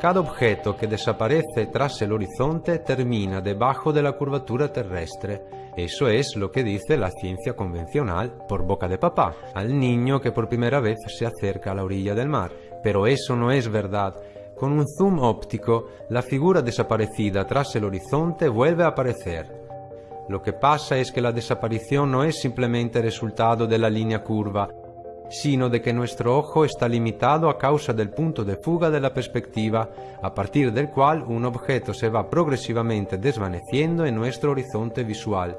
Cada objeto que desaparece tras el horizonte termina debajo de la curvatura terrestre. Eso es lo que dice la ciencia convencional por boca de papá al niño que por primera vez se acerca a la orilla del mar. Pero eso no es verdad. Con un zoom óptico, la figura desaparecida tras el horizonte vuelve a aparecer. Lo que pasa es que la desaparición no es simplemente resultado de la línea curva, sino de que nuestro ojo está limitado a causa del punto de fuga de la perspectiva, a partir del cual un objeto se va progresivamente desvaneciendo en nuestro horizonte visual.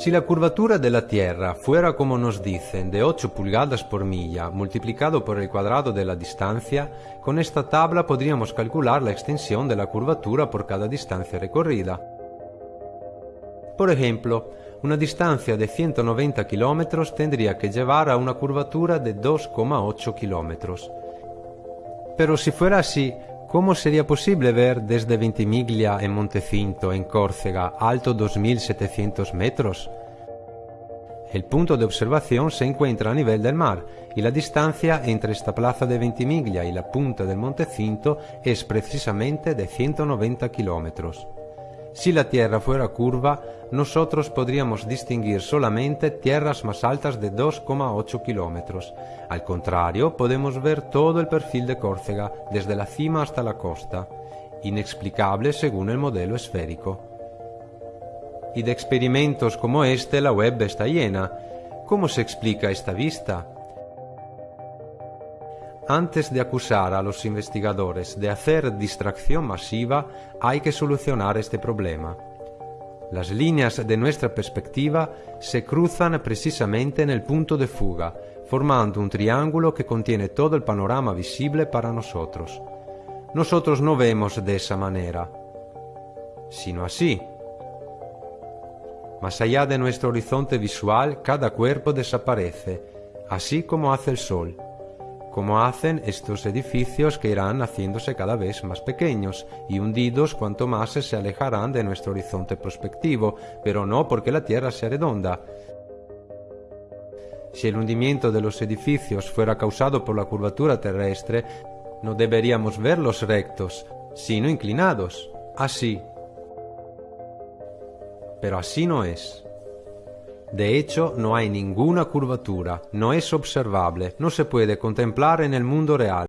Si la curvatura de la Tierra fuera, como nos dicen, de 8 pulgadas por milla multiplicado por el cuadrado de la distancia, con esta tabla podríamos calcular la extensión de la curvatura por cada distancia recorrida. Por ejemplo, una distancia de 190 kilómetros tendría que llevar a una curvatura de 2,8 kilómetros. Pero si fuera así, ¿cómo sería posible ver desde Ventimiglia en Montecinto, en Córcega, alto 2.700 metros? El punto de observación se encuentra a nivel del mar y la distancia entre esta plaza de Ventimiglia y la punta del Montecinto es precisamente de 190 kilómetros. Si la Tierra fuera curva, nosotros podríamos distinguir solamente tierras más altas de 2,8 kilómetros. Al contrario, podemos ver todo el perfil de Córcega, desde la cima hasta la costa, inexplicable según el modelo esférico. Y de experimentos como este la web está llena. ¿Cómo se explica esta vista? Antes de acusar a los investigadores de hacer distracción masiva, hay que solucionar este problema. Las líneas de nuestra perspectiva se cruzan precisamente en el punto de fuga, formando un triángulo que contiene todo el panorama visible para nosotros. Nosotros no vemos de esa manera, sino así. Más allá de nuestro horizonte visual, cada cuerpo desaparece, así como hace el sol como hacen estos edificios que irán haciéndose cada vez más pequeños y hundidos cuanto más se alejarán de nuestro horizonte prospectivo, pero no porque la Tierra sea redonda. Si el hundimiento de los edificios fuera causado por la curvatura terrestre, no deberíamos verlos rectos, sino inclinados, así. Pero así no es. De hecho, no hay ninguna curvatura, no es observable, no se puede contemplar en el mundo real.